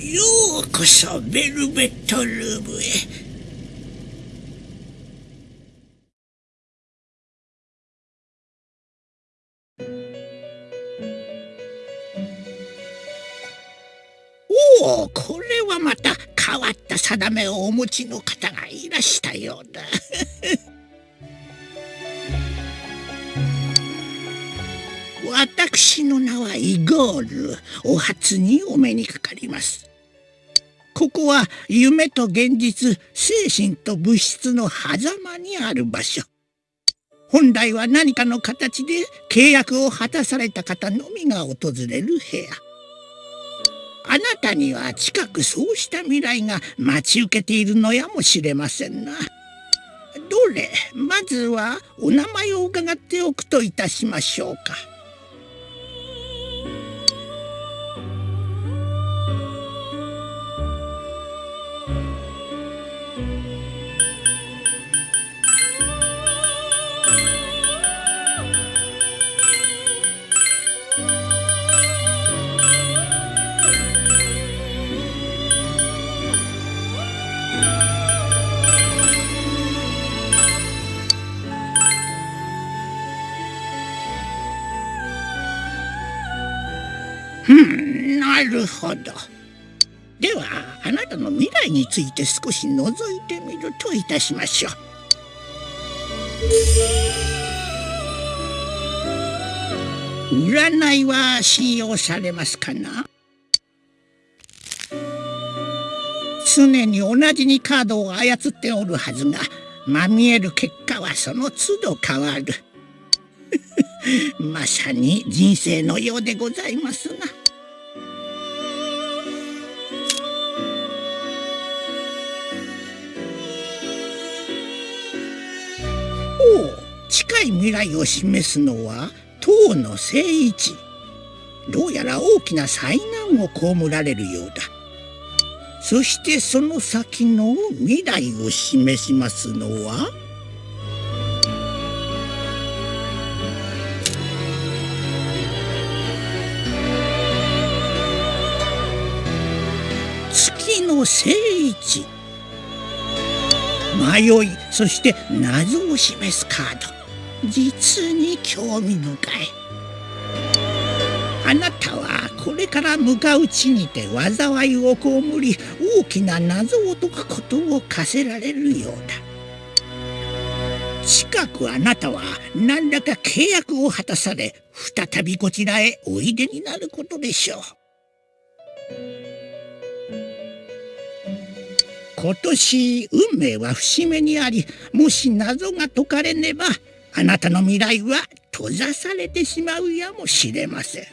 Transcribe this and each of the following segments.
ようこそベルベットルームへおおこれはまた変わった定めをお持ちの方がいらしたようだ。私の名はイゴール。お初にお目にかかります。ここは夢と現実精神と物質の狭間にある場所。本来は何かの形で契約を果たされた方のみが訪れる部屋。あなたには近くそうした未来が待ち受けているのやもしれませんな。どれ？まずはお名前を伺っておくといたしましょうか。るほど。ではあなたの未来について少し覗いてみるといたしましょう。占いは信用されますかな？常に同じにカードを操っておるはずがまみえる結果はその都度変わる。まさに人生のようでございますな。来を示すのは唐の聖一。どうやら大きな災難を被られるようだ。そしてその先の未来を示しますのは？月の聖一。迷いそして謎を示すカード。実に興味深い。あなたはこれから向かう地にて災いを被り大きな謎を解くことを課せられるようだ。近くあなたは何らか契約を果たされ再びこちらへおいでになることでしょう。今年運命は節目にありもし謎が解かれねばあなたの未来は閉ざされてしまうやもしれません。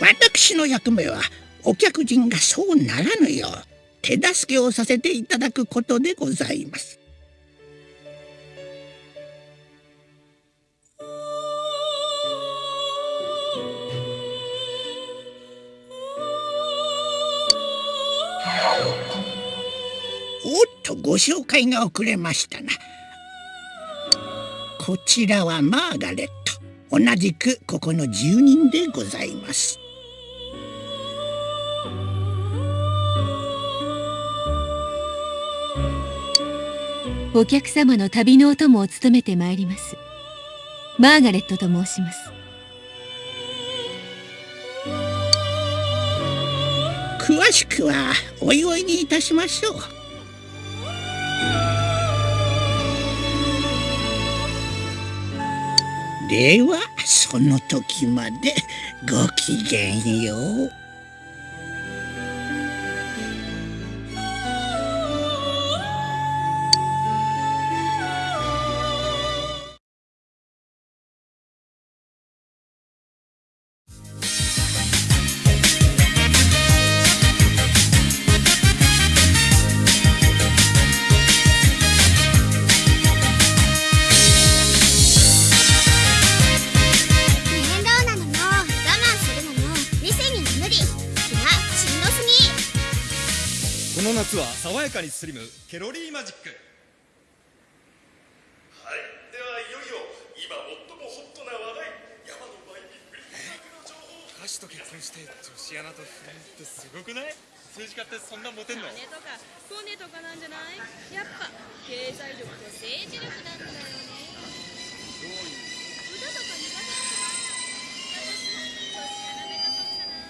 私の役目はお客人がそうならぬよう手助けをさせていただくことでございます。おっとご紹介が遅れましたな。こちらはマーガレット。同じくここの住人でございます。お客様の旅のお供を務めてまいります。マーガレットと申します。詳しくはおいおいにいたしましょうではその時までごきげんよう。は爽やかにスリム。ケロリーマジック。はい、ではいよいよ今最もホットな話題。山の前に振り込み額の情報を。手と結婚して女子アナと不倫ってすごくない？政治家ってそんなモテんの？金とかコネとかなんじゃない？やっぱ経済力と政治力なんだよね。歌とか苦手だから私も女子アナ目指そうかな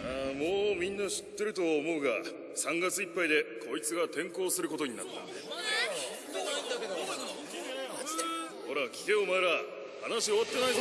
ああもうみんな知ってると思うが3月いっぱいでこいつが転校することになった。ほら聞けお前ら。話終わってないぞ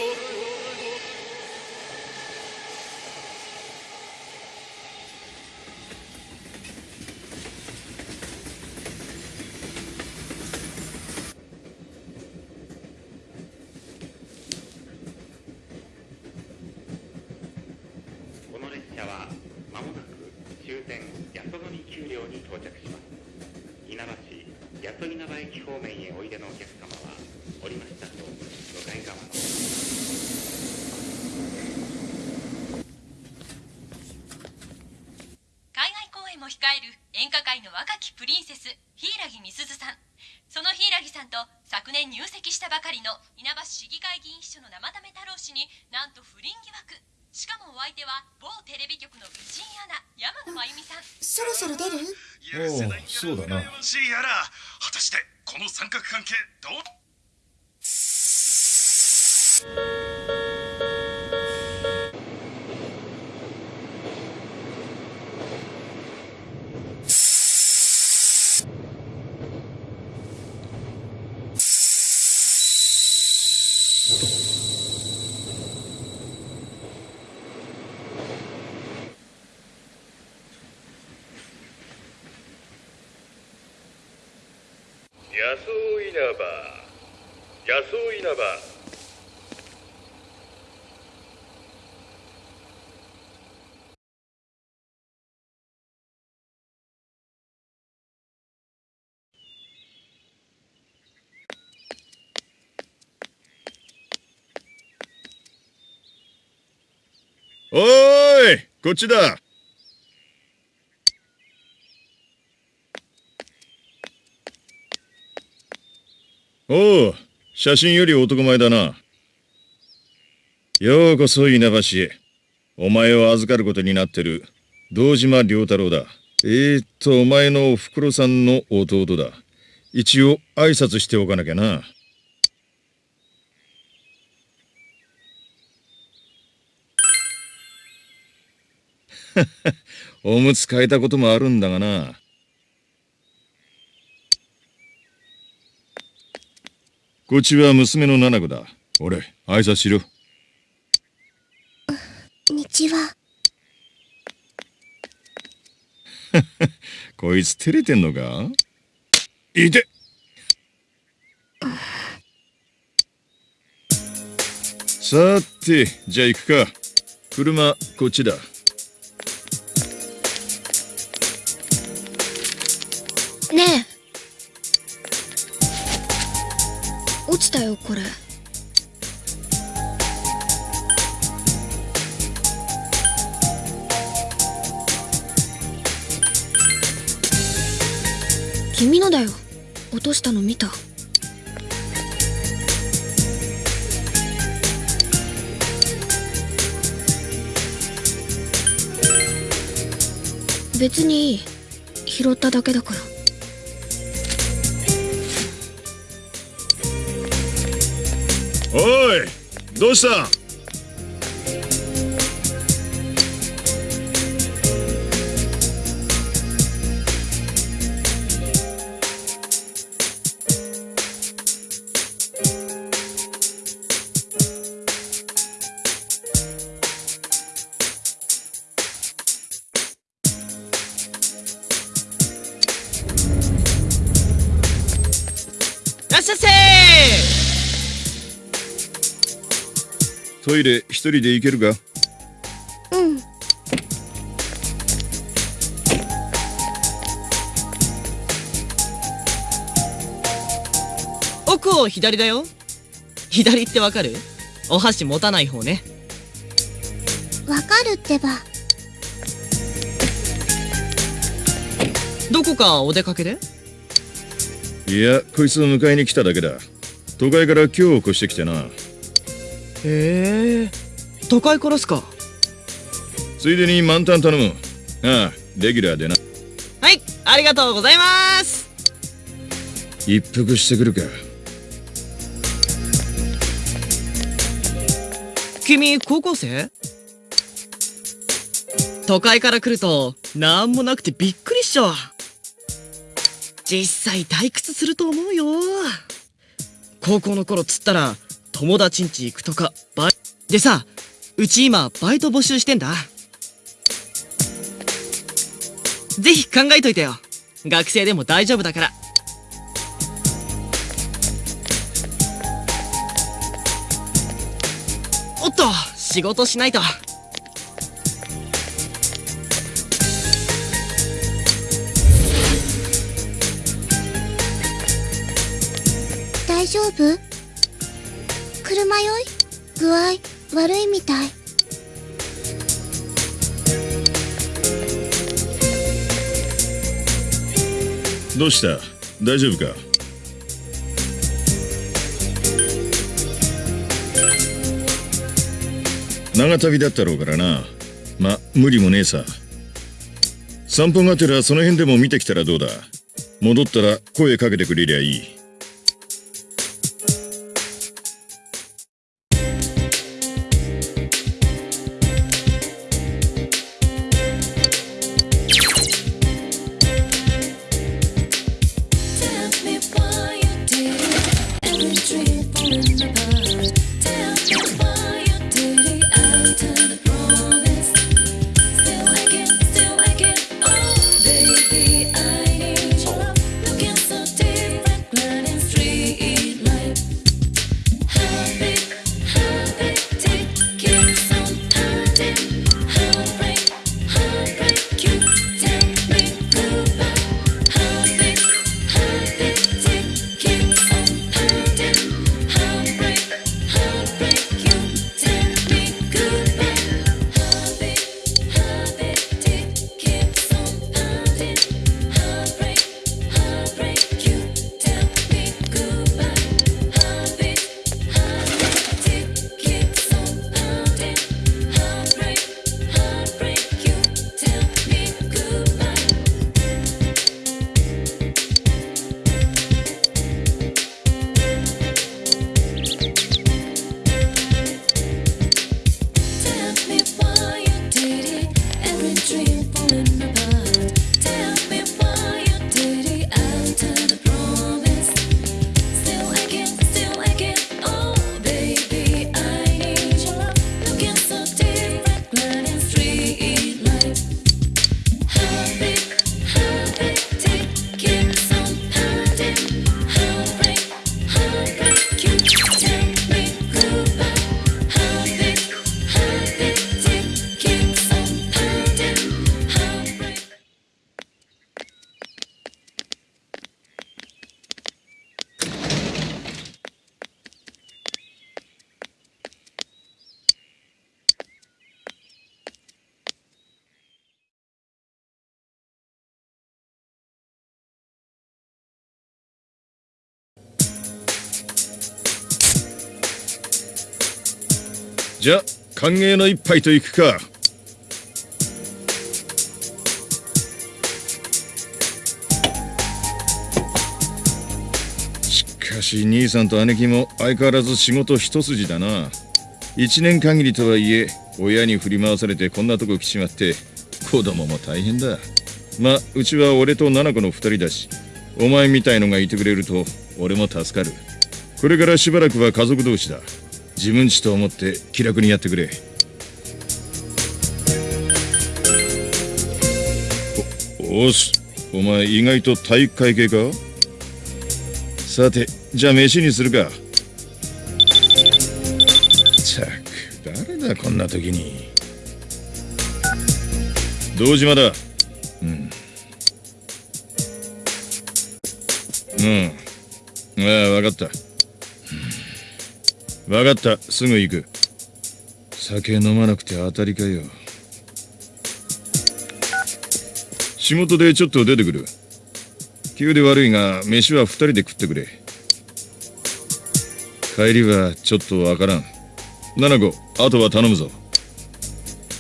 この列車はまもなく終点八十神丘陵に到着します稲葉市八十稲葉駅方面へおいでのお客様は降りましたと向かい側の海外公演も控える演歌界の若きプリンセス柊美鈴さん。その柊さんと昨年入籍したばかりの稲葉市議会議員秘書の生田目太郎氏になんと不倫疑惑しかもお相手は某テレビ局の美人アナ山野真由美さんそろそろ出る？おおそうだなしいやら果たしてこの三角関係どう？野草稲葉野草稲葉おーいこっちだ。おお写真より男前だな。ようこそ稲葉市へ。お前を預かることになってる堂島良太郎だ。えー、っとお前のおふくろさんの弟だ。一応挨拶しておかなきゃな。おむつ変えたこともあるんだがな。こっちは娘の七子だ。俺、挨拶しろ。日は？こいつ照れてんのか？いてさて、じゃあ行くか。車、こっちだ。ねえ落ちたよこれ。君のだよ。落としたの見た。別にいい。拾っただけだから。おいどうした？トイレ一人で行けるか？うん。奥を左だよ。左ってわかる？お箸持たない方ね。わかるってば。どこかお出かけで？いやこいつを迎えに来ただけだ。都会から今日越してきてなへえ。都会からっすか？ついでに満タン頼む。ああレギュラーでな。はいありがとうございます。一服してくるか。君高校生？都会から来るとなんもなくてびっくりっしょ。実際退屈すると思うよ。高校の頃つったら友達ん家行くとかバイでさうち今バイト募集してんだ。ぜひ考えといてよ。学生でも大丈夫だから。おっと仕事しないと。大丈夫？車酔い？具合悪いみたい。どうした？大丈夫か？長旅だったろうからな。ま無理もねえさ。散歩がてらその辺でも見てきたらどうだ？戻ったら声かけてくれりゃいい。じゃ歓迎の一杯といくか。しかし兄さんと姉貴も相変わらず仕事一筋だな。一年限りとはいえ親に振り回されてこんなとこ来ちまって子供も大変だ。まあうちは俺と七子の二人だしお前みたいのがいてくれると俺も助かる。これからしばらくは家族同士だ。自分ちと思って気楽にやってくれ。おおしお前意外と体育会系か？さてじゃあ飯にするか。ったく誰だこんな時に？堂島だ。うん。うん。ああ分かった。分かった。すぐ行く。酒飲まなくて当たりかよ。仕事でちょっと出てくる。急で悪いが飯は二人で食ってくれ。帰りはちょっとわからん。七子あとは頼むぞ。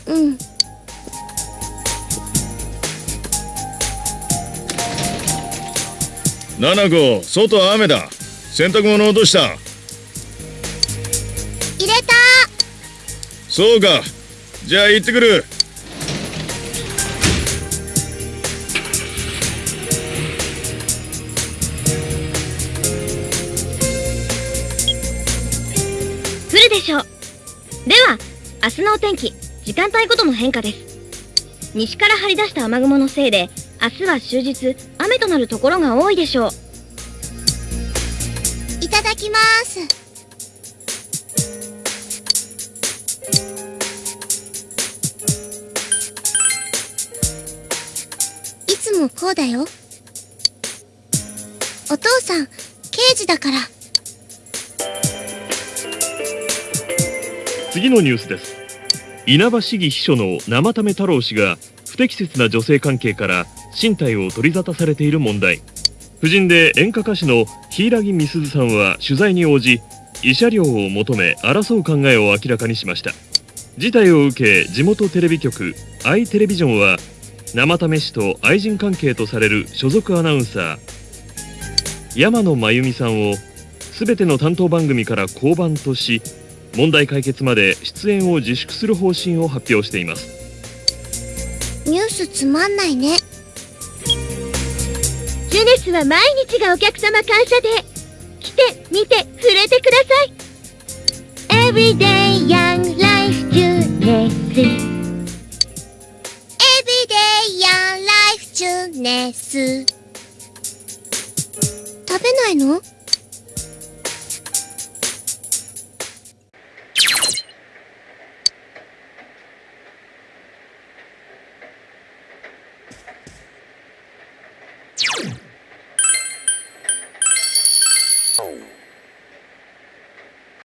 うん。七子外雨だ。洗濯物落としたそうか。じゃあ行ってくる。降るでしょう。では明日のお天気時間帯ごとの変化です。西から張り出した雨雲のせいで明日は終日雨となるところが多いでしょう。いただきますもこうだよ。お父さん刑事だから。次のニュースです。稲葉市議秘書の生為太郎氏が不適切な女性関係から身体を取り沙汰されている問題。夫人で演歌歌手の柊美鈴さんは取材に応じ慰謝料を求め争う考えを明らかにしました。事態を受け地元テレビ局アイテレビジョンは生為氏と愛人関係とされる所属アナウンサー山野真由美さんを全ての担当番組から降板とし問題解決まで出演を自粛する方針を発表していますニュースつまんないねジュネスは毎日がお客様感謝で来て見て触れてください Everyday Young Life ジュネスジュネス食べないの？